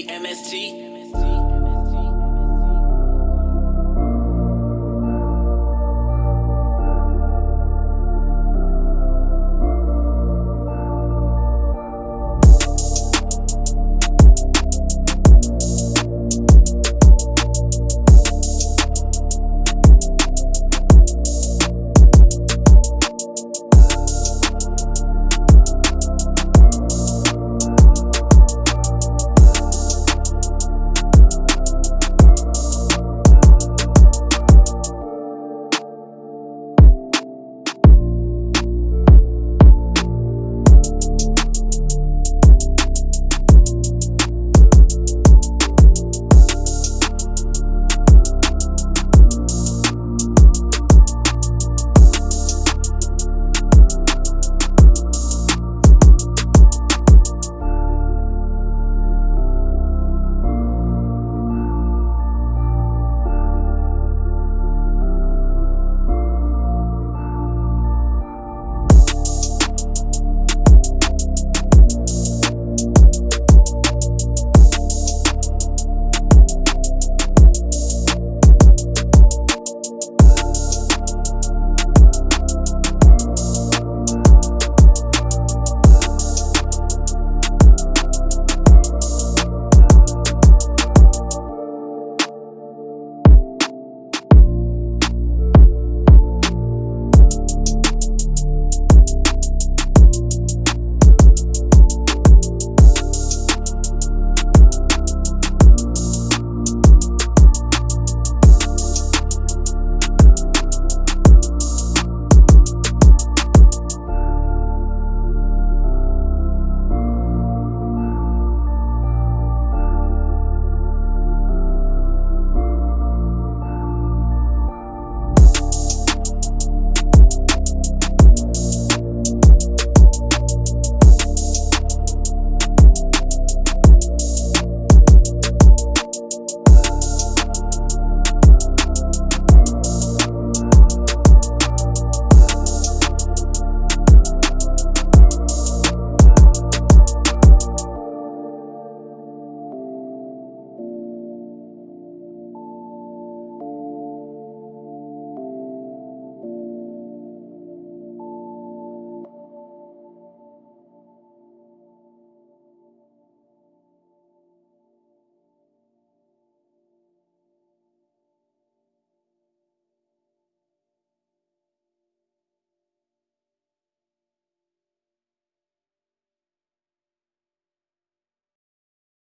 MST.